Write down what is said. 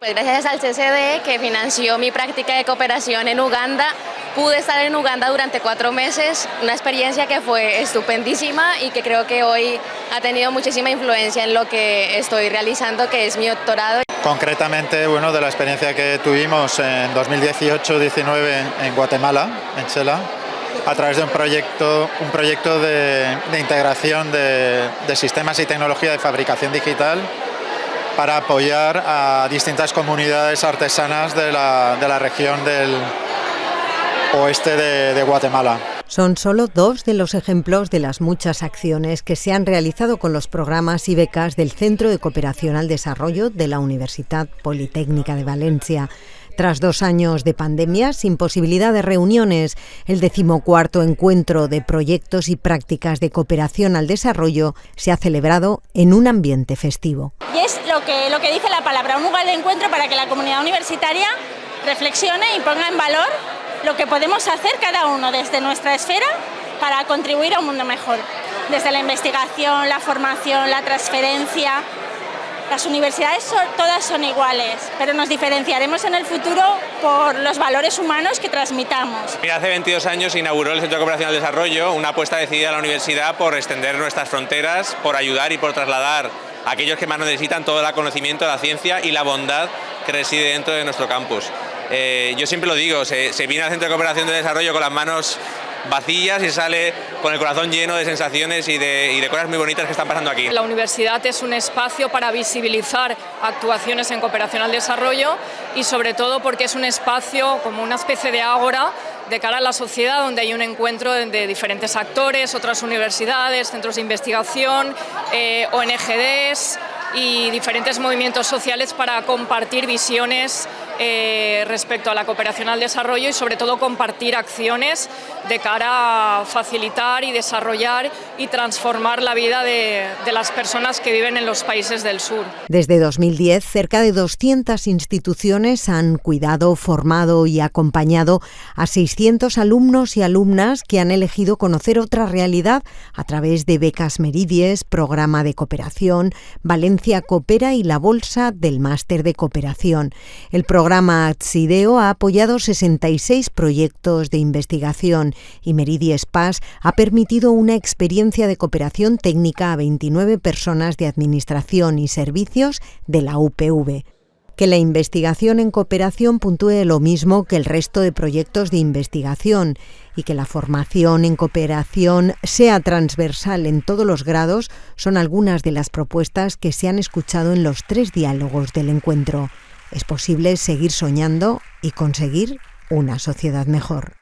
Pues gracias al CCD que financió mi práctica de cooperación en Uganda, pude estar en Uganda durante cuatro meses, una experiencia que fue estupendísima y que creo que hoy ha tenido muchísima influencia en lo que estoy realizando, que es mi doctorado. Concretamente, bueno, de la experiencia que tuvimos en 2018-19 en Guatemala, en Chela, a través de un proyecto, un proyecto de, integración de sistemas y tecnología de fabricación digital para apoyar a distintas comunidades artesanas de la, de la región del oeste de, de Guatemala. Son solo dos de los ejemplos de las muchas acciones que se han realizado con los programas y becas del Centro de Cooperación al Desarrollo de la Universidad Politécnica de Valencia. Tras dos años de pandemia, sin posibilidad de reuniones, el decimocuarto encuentro de proyectos y prácticas de cooperación al desarrollo se ha celebrado en un ambiente festivo. Lo que, lo que dice la palabra, un lugar de encuentro para que la comunidad universitaria reflexione y ponga en valor lo que podemos hacer cada uno desde nuestra esfera para contribuir a un mundo mejor. Desde la investigación, la formación, la transferencia, las universidades todas son iguales, pero nos diferenciaremos en el futuro por los valores humanos que transmitamos. Hace 22 años inauguró el Centro de Cooperación al Desarrollo, una apuesta decidida de la universidad por extender nuestras fronteras, por ayudar y por trasladar a aquellos que más necesitan todo el conocimiento, la ciencia y la bondad que reside dentro de nuestro campus. Eh, yo siempre lo digo, se, viene al Centro de Cooperación de Desarrollo con las manos vacías y sale con el corazón lleno de sensaciones y de, y de, cosas muy bonitas que están pasando aquí. La universidad es un espacio para visibilizar actuaciones en cooperación al desarrollo y sobre todo porque es un espacio como una especie de ágora de cara a la sociedad donde hay un encuentro de diferentes actores, otras universidades, centros de investigación, eh, ONGDs y diferentes movimientos sociales para compartir visiones eh, respecto a la cooperación al desarrollo y sobre todo compartir acciones de cara a facilitar y desarrollar y transformar la vida de, las personas que viven en los países del sur. Desde 2010, cerca de 200 instituciones han cuidado, formado y acompañado a 600 alumnos y alumnas que han elegido conocer otra realidad a través de becas Meridies, programa de cooperación, Valencia Coopera y la Bolsa del Máster de Cooperación. El programa programa Atsideo ha apoyado 66 proyectos de investigación y Meridi Spas ha permitido una experiencia de cooperación técnica a 29 personas de administración y servicios de la UPV que la investigación en cooperación puntúe lo mismo que el resto de proyectos de investigación y que la formación en cooperación sea transversal en todos los grados son algunas de las propuestas que se han escuchado en los tres diálogos del encuentro es posible seguir soñando y conseguir una sociedad mejor.